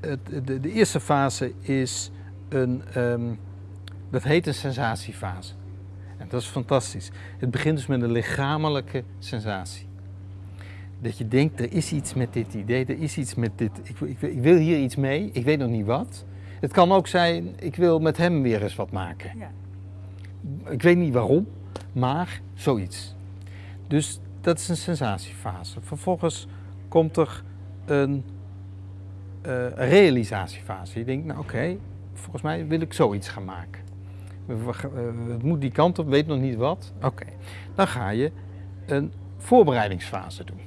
het, de, de eerste fase is een, ehm, dat heet een sensatiefase. En dat is fantastisch. Het begint dus met een lichamelijke sensatie. Dat je denkt, er is iets met dit idee, er is iets met dit, ik, ik, ik wil hier iets mee, ik weet nog niet wat. Het kan ook zijn, ik wil met hem weer eens wat maken. Ja. Ik weet niet waarom, maar zoiets. Dus dat is een sensatiefase. Vervolgens komt er een realisatiefase. Je denkt, nou oké, volgens mij wil ik zoiets gaan maken. Eh, Het moet die kant op, weet nog niet wat. Oké, dan ga je een voorbereidingsfase doen.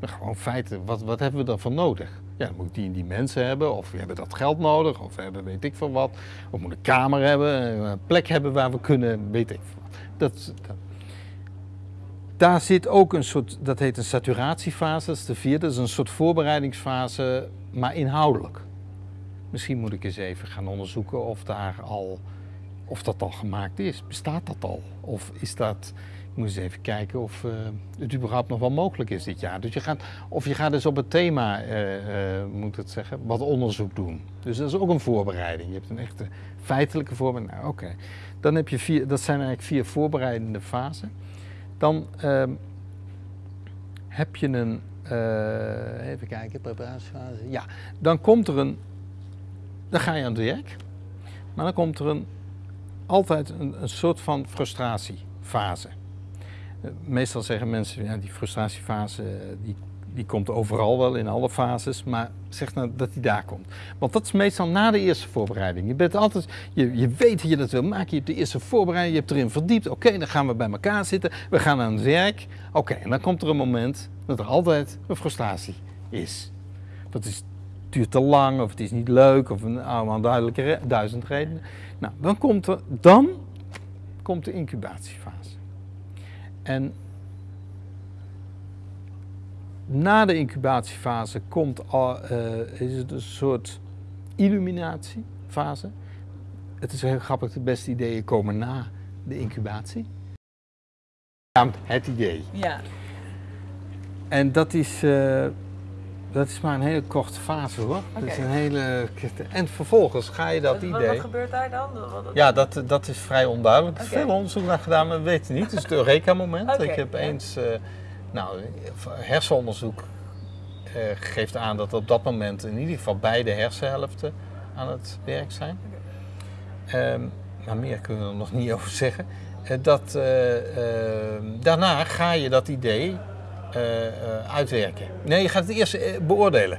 Gewoon feiten, wat, wat hebben we daarvoor nodig? Ja, dan moet die en die mensen hebben, of we hebben dat geld nodig, of we hebben weet ik veel wat. Of moeten een kamer hebben, een plek hebben waar we kunnen, weet ik veel wat. Dat, dat. Daar zit ook een soort, dat heet een saturatiefase, dat is de vierde, dat is een soort voorbereidingsfase, maar inhoudelijk. Misschien moet ik eens even gaan onderzoeken of, daar al, of dat al gemaakt is. Bestaat dat al? Of is dat, ik moet eens even kijken of eh, het überhaupt nog wel mogelijk is dit jaar. Dus je gaat, of je gaat dus op het thema, eh, eh, moet het zeggen, wat onderzoek doen. Dus dat is ook een voorbereiding. Je hebt een echte feitelijke voorbereiding. Nou, oké. Dan heb je vier, dat zijn eigenlijk vier voorbereidende fasen. Dan ehm, heb je een, even kijken, preparatiefase. Ja, dan komt er een, dan ga je aan het werk. Maar dan komt er een, altijd een, een soort van frustratiefase. Eh, Meestal zeggen mensen, ja, die frustratiefase eh, die, die komt overal wel in alle fases, maar zeg nou dat die daar komt. Want dat is meestal na de eerste voorbereiding. Je, bent altijd, je, je weet dat je dat wil maken, je hebt de eerste voorbereiding, je hebt erin verdiept. Oké, dan gaan we bij elkaar zitten, we gaan aan het werk. Oké, en dan komt er een moment dat er altijd een frustratie is. Dat is, duurt te lang, of het is niet leuk, of een allemaal duidelijke duizend redenen. Nou, dan komt, er, dan komt de incubatiefase. En na de incubatiefase komt al, eh, is het een soort illuminatiefase. Het is heel grappig, de beste ideeën komen na de incubatie. Het idee. Ja. En dat is, eh, dat is maar een hele korte fase hoor. Dat is een hele... En vervolgens ga je dat wat, idee... wat gebeurt daar dan? Wat- wat- Ja, dat, dat is vrij onduidelijk. Er is veel onderzoek naar gedaan, maar we weten niet. Het is het Eureka-moment. Ik heb eens, eh, nou, hersenonderzoek eh, geeft aan dat op dat moment in ieder geval beide hersenhelften aan het werk zijn. Ehm, maar meer kunnen we er nog niet over zeggen. Eh, dat, eh, ehm, daarna ga je dat idee uitwerken. Nee, je gaat het eerst beoordelen.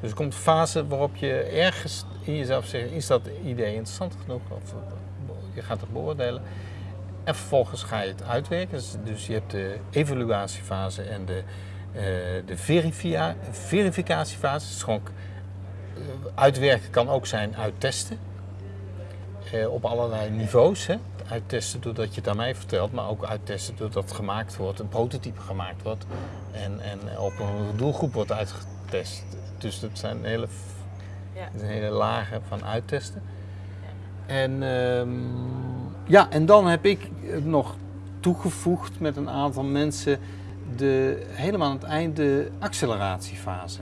Dus er komt een fase waarop je ergens in jezelf zegt, is dat idee interessant genoeg? Of je gaat het beoordelen. En vervolgens ga je het uitwerken. Dus, dus je hebt de evaluatiefase en de, eh, de verificatiefase. Dus gewoon, uitwerken kan ook zijn uittesten. Eh, op allerlei niveaus. Hè. Uittesten doordat je het aan mij vertelt, maar ook uittesten doordat het gemaakt wordt, een prototype gemaakt wordt en, en op een doelgroep wordt uitgetest. Dus dat zijn hele, Ja. dat hele lagen van uittesten. En ehm, ja, en dan heb ik nog toegevoegd met een aantal mensen de, helemaal aan het eind de acceleratiefase.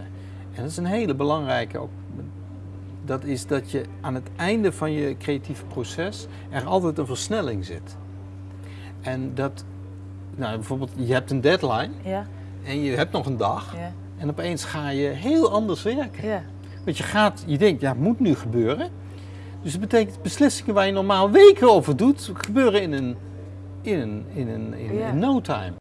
En dat is een hele belangrijke ook. Dat is dat je aan het einde van je creatieve proces er altijd een versnelling zit. En dat, nou bijvoorbeeld, je hebt een deadline Ja, en je hebt nog een dag. ja, En opeens ga je heel anders werken. ja. Want je gaat, je denkt, ja, het moet nu gebeuren. Dus dat betekent beslissingen waar je normaal weken over doet, gebeuren in een, in een, in een, in, Ja. in no time.